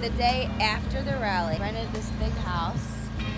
the day after the rally. Rented this big house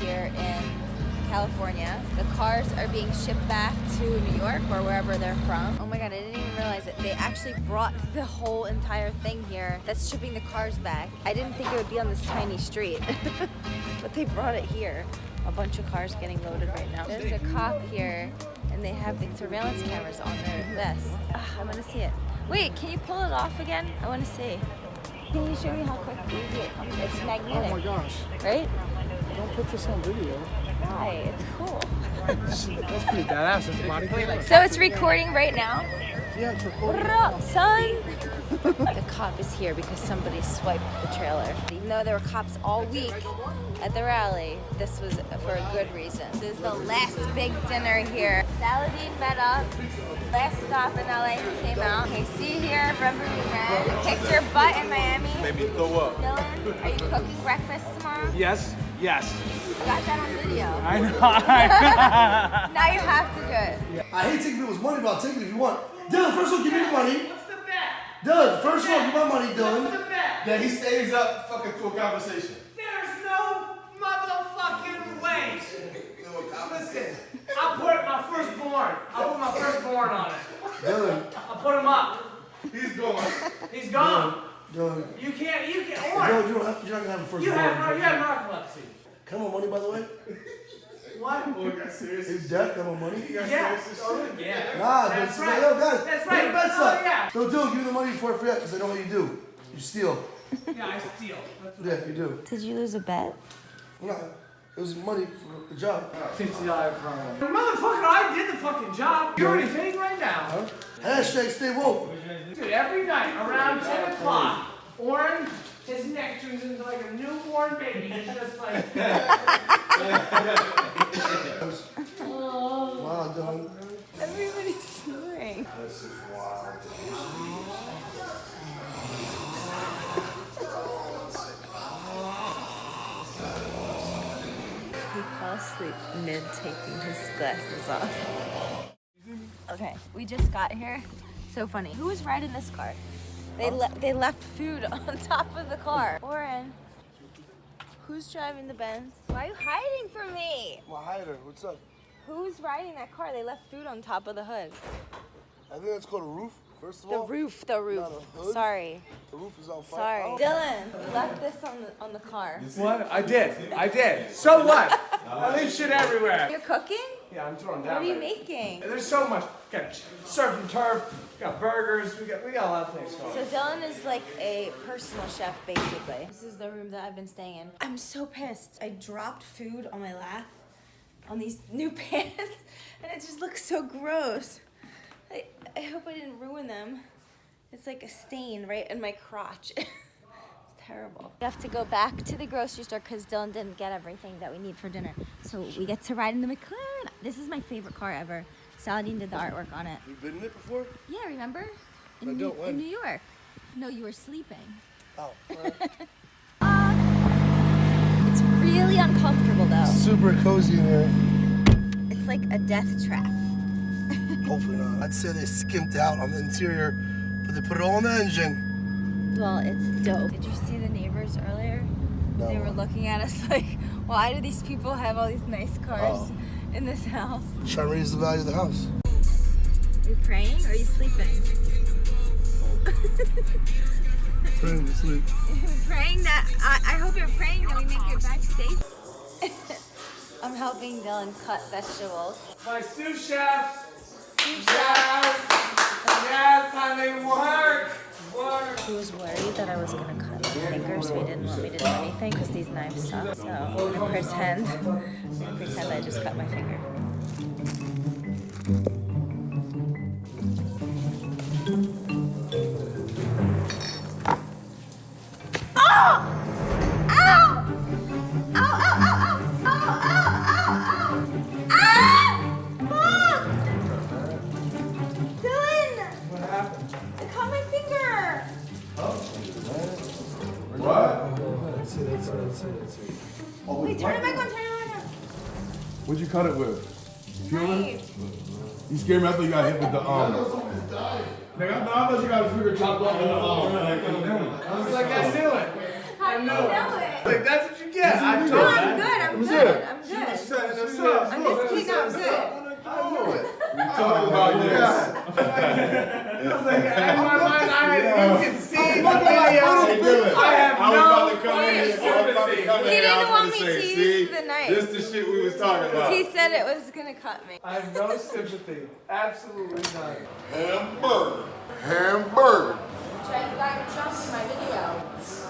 here in California. The cars are being shipped back to New York or wherever they're from. Oh my god, I didn't even realize it. They actually brought the whole entire thing here that's shipping the cars back. I didn't think it would be on this tiny street, but they brought it here. A bunch of cars getting loaded right now. There's a cop here and they have the surveillance cameras on their vest. Ah, I want to see it. Wait, can you pull it off again? I want to see. Can you show me how quick easy it comes? It's magnetic. Oh my gosh. Right? Don't put this on video. Why? It's cool. That's pretty badass. That's body. So it's recording right now. Yeah, it's recording. What up, son? the cop is here because somebody swiped the trailer. Even though there were cops all week at the rally, this was for a good reason. This is the last big dinner here. Saladin met up. Last stop in LA, he came out. Okay, see here, remember we met. Kicked your butt in Miami. Made me throw up. Dylan, are you cooking breakfast tomorrow? Yes, yes. I got that on video. I know. Now you have to do it. I hate taking people's money, but I'll take it if you want. Dylan, first of all, give me the money. What's the bet? Dylan, first of all, give my money, Dylan. Then he stays up fucking through a conversation. There's no motherfucking way. Listen, I put my firstborn. I put my firstborn on it. Dylan, I put him up. He's gone. He's gone. Dylan. You can't. You can't. No, Or you don't have, you're not gonna have a first you have. You have narcolepsy. Come on, money, by the way. What? Oh, he got serious. Is death come on money? He got Yeah. serious Oh, yeah. Nah, That's but right. yo, guys, That's put your right. bets Oh, up. yeah. Don't do. Give me the money before I forget, because I know what you do. You steal. Yeah, I steal. That's what Yeah, you do. Did you lose a bet? Nah, it was money for the job. Fifty dollar promo. Motherfucker, I did the fucking job. You're already paying right now. Huh? Hashtag stay woke. Dude, every night around 10 o'clock, Oren, his neck turns into like a newborn baby. He's just like, glasses off. Okay, we just got here. So funny. Who was riding this car? They le they left food on top of the car. Oren, who's driving the Benz? Why are you hiding from me? My hider, what's up? Who's riding that car? They left food on top of the hood. I think that's called a roof, first of The all. roof, the roof. Not a hood? Sorry, The roof is on fire. sorry. I Dylan, left this on the on the car. What? I did. I did. So what? I leave shit everywhere. You're cooking? Yeah, I'm throwing What down. are you making? There's so much. We got surf and turf. We got burgers. We got we got a lot of things going. So Dylan is like a personal chef, basically. This is the room that I've been staying in. I'm so pissed. I dropped food on my lap on these new pants, and it just looks so gross. I, I hope I didn't ruin them. It's like a stain right in my crotch. it's terrible. We have to go back to the grocery store because Dylan didn't get everything that we need for dinner. So we get to ride in the McLaren. This is my favorite car ever. Saladin did the artwork on it. You've been in it before? Yeah, remember? In, I New, don't, in? New York. No, you were sleeping. Oh. alright. It's really uncomfortable though. Super cozy in here. It's like a death trap. Hopefully not. I'd say they skimped out on the interior, but they put it all in the engine. Well, it's dope. Did you see the neighbors earlier? No. They were looking at us like, why do these people have all these nice cars Oh. in this house? Trying to raise the value of the house. Are you praying or are you sleeping? Trying to sleep. praying that I, I hope you're praying that we make it back safe. I'm helping Dylan cut vegetables. My sous chefs. Yes. Yes, honey. Work. Work. He was worried that I was gonna cut my finger, so he didn't want me to do anything because these knives suck. So I'm gonna pretend, I'm gonna pretend I just cut my finger. Turn it back on. What'd you cut it with? Peeler? You scared me. I thought you got hit with the um, arm. Nigga, I thought you got a finger chopped off in the arm. I was like, I knew it. I know, it. Like, that's what you get. I told you. No, I'm good. I'm good. I'm good. I'm just kidding. I'm good. I knew it. We talking about oh this. I was like, in my mind, I can see the video. I come in He didn't want me say, to see, use the knife. This is the shit we was talking about. He said it was gonna cut me. I have no sympathy. Absolutely none. Hamburger. Hamburger. Trying to got jump in my video.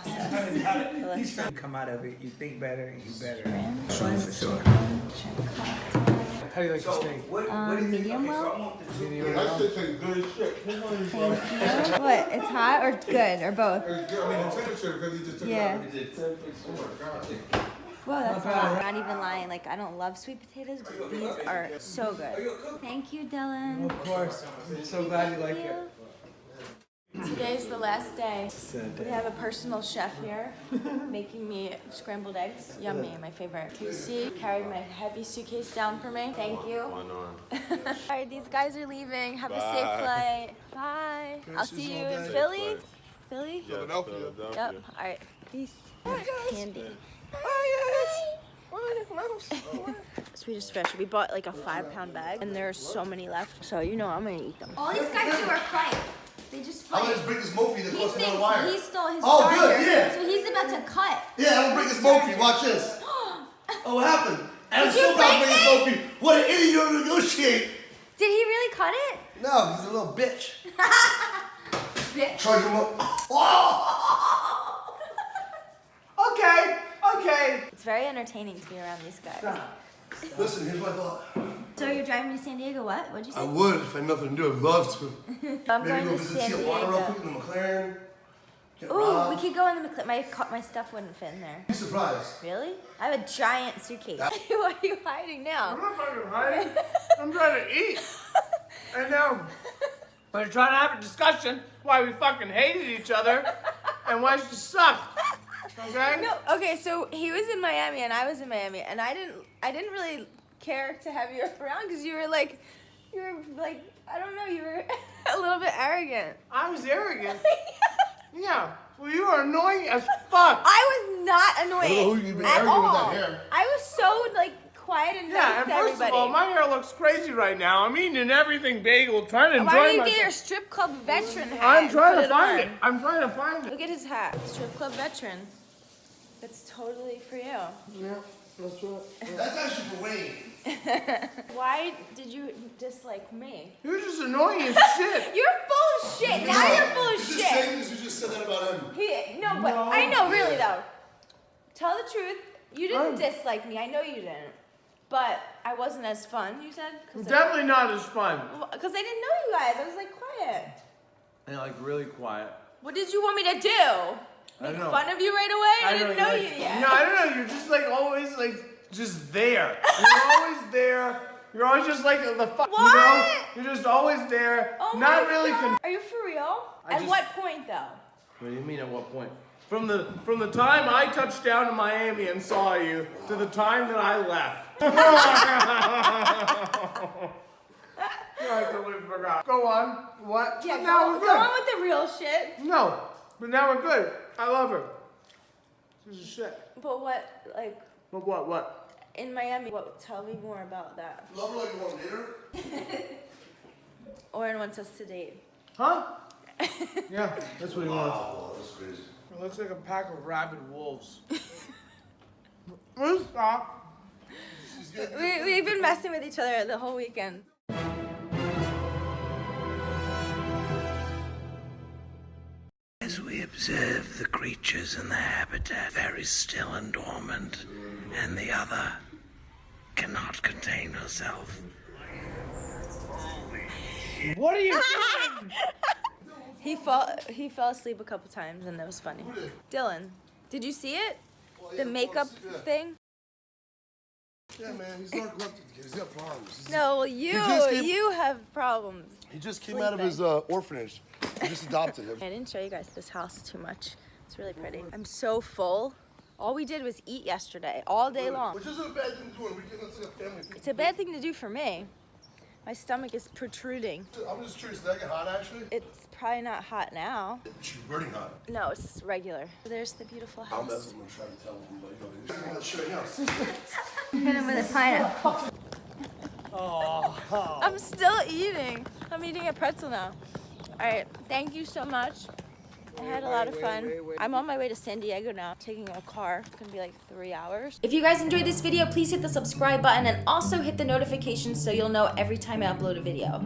Process. Let's You come out of it, you think better, you better. Sure, for sure. How do you like the steak? Um, medium well. That shit tastes good as shit. Come on. What? It's hot or good or both? It's good. I mean, the temperature because he just took Yeah. it out. Oh my god. Whoa, that's hot. Not even lying. Like I don't love sweet potatoes, but these are so good. Thank you, Dylan. Of course. I'm so glad you like it. Today's the last day. We have a personal chef here making me scrambled eggs. Yummy, my favorite. Casey carried my heavy suitcase down for me. Thank you. All right, these guys are leaving. Have a safe flight. Bye. I'll see you in Philly. Philly? Philadelphia. Yep. All right. Peace. Candy. Swedish fish. We bought like a five pound bag and there's so many left. So you know I'm gonna eat them. All these guys do are fight. They just I'm gonna just break this Mophie that thinks another wire. he stole his Oh, good, yeah. so he's about to cut. Yeah, I'm gonna break this Mophie. Watch this. Oh, what happened? And I'm still you about to break break this Mophie. What an idiot you're to negotiate. Did he really cut it? No, he's a little bitch. Bitch. Charge him up. Oh! Okay. Okay. It's very entertaining to be around these guys. Listen, here's my thought. So you're driving to San Diego? What? What'd you say? I would if I had nothing to do. I'd love to. I'm Maybe going go to visit San see a water real quick Diego. in the McLaren. Get Ooh, we could go in the McLaren. My my stuff wouldn't fit in there. Be surprised. Really? I have a giant suitcase. Why are you hiding now? I'm not fucking hiding. I'm trying to eat. And now we're trying to have a discussion why we fucking hated each other and why she sucked. Okay? No. Okay, so he was in Miami and I was in Miami, and I didn't I didn't really care to have you around because you were like you were like I don't know you were a little bit arrogant. I was arrogant. Yeah. Well, you are annoying as fuck. I was not annoying know who you've been at arguing with all. that hair. I was so like quiet and nice Yeah, and to first everybody. of all, my hair looks crazy right now. I'm eating everything bagel, trying to enjoy myself. Why don't you myself. get your strip club veteran hat? I'm trying to it find on? it. I'm trying to find it. Look at his hat. Strip club veteran. That's totally for you. Yeah, that's right. That's actually for Wayne. Why did you dislike me? You're just annoying as shit. You're full of shit. Now you're full of You just shit. saying this, you just said that about him. He, no, but No. I know, really though. Tell the truth. You didn't I'm- dislike me. I know you didn't. But I wasn't as fun. You said because Definitely not as fun. Because I didn't know you guys. I was like quiet. And like really quiet. What did you want me to do? I Make know. fun of you right away? I, didn't know like, you yet. No, I don't know. You're just like always like just there. You're always there. You're always just like the fuck. You know? What? You're just always there. Oh not my really. God. Are you for real? I At just- what point though? what do you mean? At what point? From the from the time I touched down in Miami and saw you to the time that I left. I totally forgot. Go on. What? Yeah, But now go, we're good. go on with the real shit. No, but now we're good. I love her. She's a shit. But what, like, But what? What? in Miami? What? Tell me more about that. Love her like you want later. Oren wants us to date. Huh? yeah, that's what he wants. Oh, that's crazy. It looks like a pack of rabid wolves. Stop? We, we've been messing with each other the whole weekend. We observe the creatures in their habitat very still and dormant, and the other cannot contain herself. What are you doing? He fall he fell asleep a couple times and that was funny. Dylan, did you see it? The makeup thing? Yeah, man, he's not corrupted. He's got problems. He's- No, well, you came- you have problems. He just came out of his uh, orphanage, I just adopted him. I didn't show you guys this house too much. It's really pretty. I'm so full. All we did was eat yesterday, all day long. Which isn't a bad thing to do on weekends. See a family. It's a bad thing to do for me. My stomach is protruding. I'm just curious. Did that get hot actually? It's probably not hot now. She's burning hot. No, it's regular. There's the beautiful house. I'm house. messing with trying to tell him like, yo, this is that shit right now. Hit him with a pineapple. Oh. I'm still eating. I'm eating a pretzel now. All right, thank you so much. I had a lot of fun. I'm on my way to San Diego now, taking a car. It's gonna be like three hours. If you guys enjoyed this video, please hit the subscribe button and also hit the notifications so you'll know every time I upload a video.